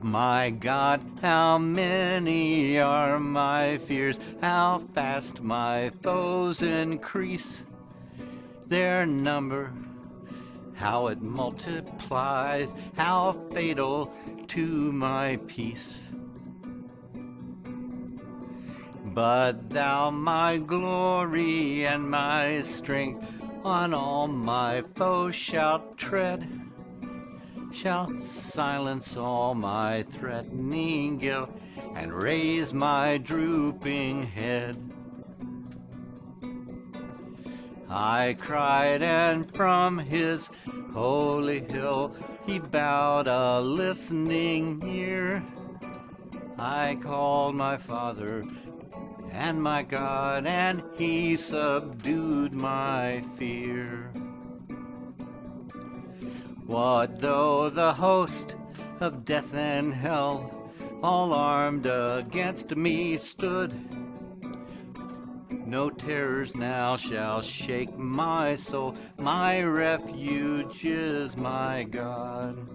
My God, how many are my fears, how fast my foes increase their number, how it multiplies, how fatal to my peace. But thou, my glory and my strength, on all my foes shalt tread shall silence all my threatening guilt and raise my drooping head. I cried, and from his holy hill he bowed a listening ear. I called my Father and my God, and he subdued my fear. What though the host of death and hell all armed against me stood? No terrors now shall shake my soul, my refuge is my God.